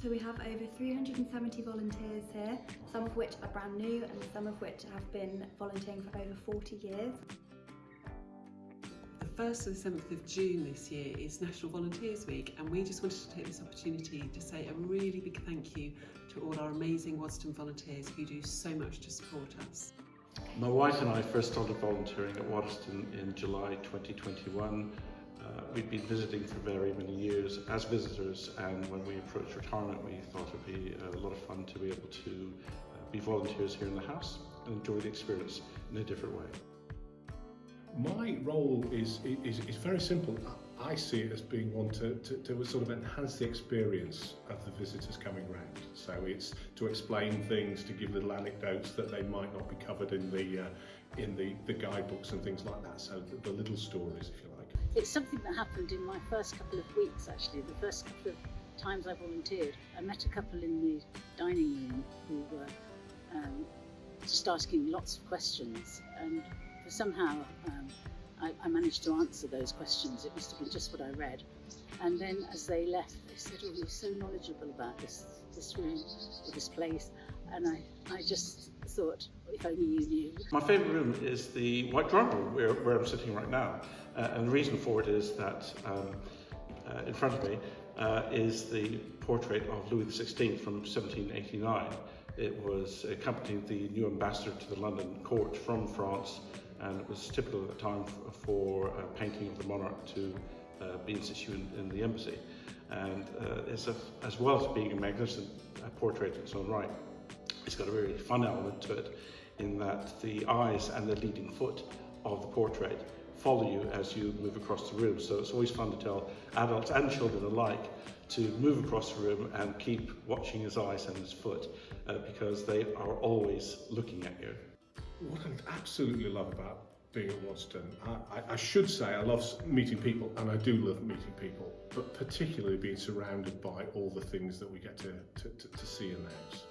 So we have over 370 volunteers here, some of which are brand new and some of which have been volunteering for over 40 years. The 1st to the 7th of June this year is National Volunteers Week and we just wanted to take this opportunity to say a really big thank you to all our amazing Waddesdon volunteers who do so much to support us. My wife and I first started volunteering at Waddesdon in July 2021. Uh, we'd been visiting for very many years as visitors and when we approached retirement we thought it would be a lot of fun to be able to uh, be volunteers here in the house and enjoy the experience in a different way. My role is, is, is very simple. I see it as being one to, to, to sort of enhance the experience of the visitors coming round. So it's to explain things, to give little anecdotes that they might not be covered in the, uh, in the, the guidebooks and things like that. So the, the little stories, if you like. It's something that happened in my first couple of weeks actually, the first couple of times I volunteered. I met a couple in the dining room who were um, just asking lots of questions and somehow um, I, I, managed to answer those questions. It must have been just what I read. And then as they left, they said, oh, you're so knowledgeable about this, this room or this place. And I, I just thought, if only you knew. My favourite room is the White Drawing Room, where, where I'm sitting right now. Uh, and the reason for it is that um, uh, in front of me uh, is the portrait of Louis XVI from 1789. It was accompanying the new ambassador to the London court from France and it was typical at the time for, a painting of the monarch to uh, be in situ in, the embassy. And uh, a, as well as being a magnificent uh, portrait in its own right, it's got a very fun element to it in that the eyes and the leading foot of the portrait follow you as you move across the room. So it's always fun to tell adults and children alike to move across the room and keep watching his eyes and his foot uh, because they are always looking at you. What I absolutely love about being at Waddesdon, I, I, should say I love meeting people and I do love meeting people, but particularly being surrounded by all the things that we get to, to, to, to see in the house.